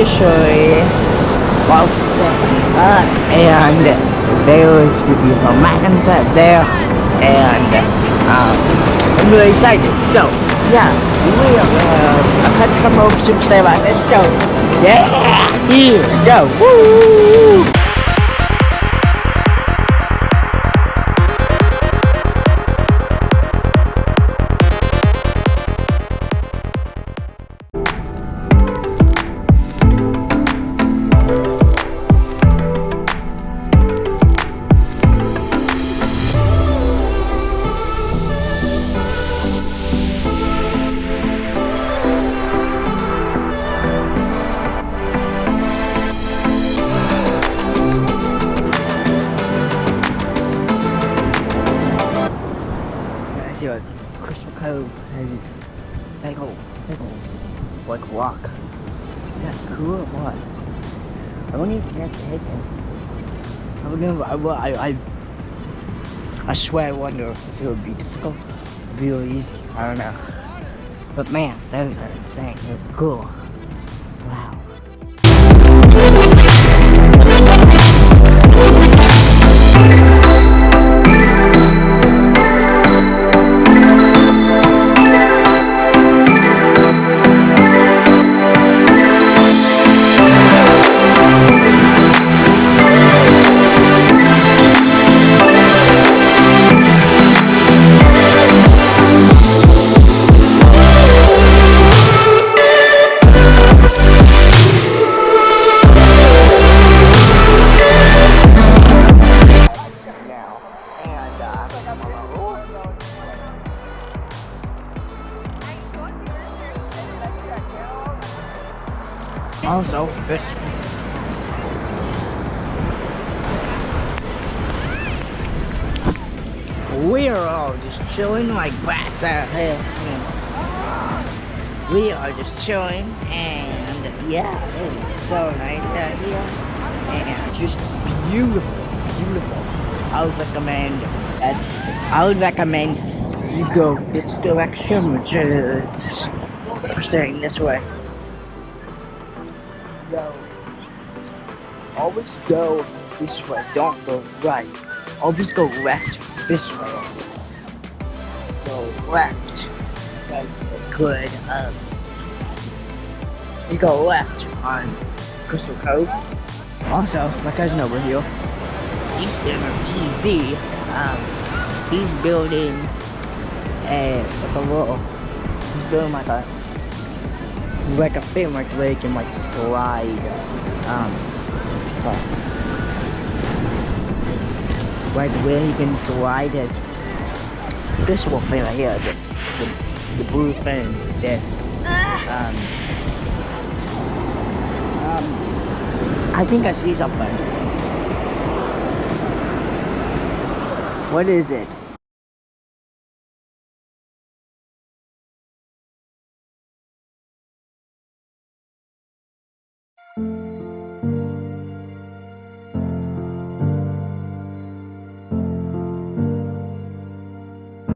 officially. Well uh, and there is to be some Magnums out there and um, I'm really excited. So yeah we are uh, a country more subscribe on this show yeah here we go. Woo! See what Crystal Cove has its big old, big old, like rock. Is that cool or what? I don't even have to hit them. I would never, I, I, I, I swear I wonder if it would be difficult, real easy, I don't know. But man, those are insane, are cool. Also we're all just chilling like bats out here. We are just chilling and yeah, it is so nice out here. And just beautiful, beautiful. I would recommend that I would recommend you go this direction, which is staying this way. Go. Always go this way. Don't go right. Always go left this way. Go left. That's good. Um, you go left on Crystal Cove. Also, my cousin over here, Eastern or EZ, um, he's building a like a little, he's building like a like a thing like you can like slide, um, uh, like where he can slide his this one thing right here, the, the, the blue thing, this, um, um, I think I see something. What is it?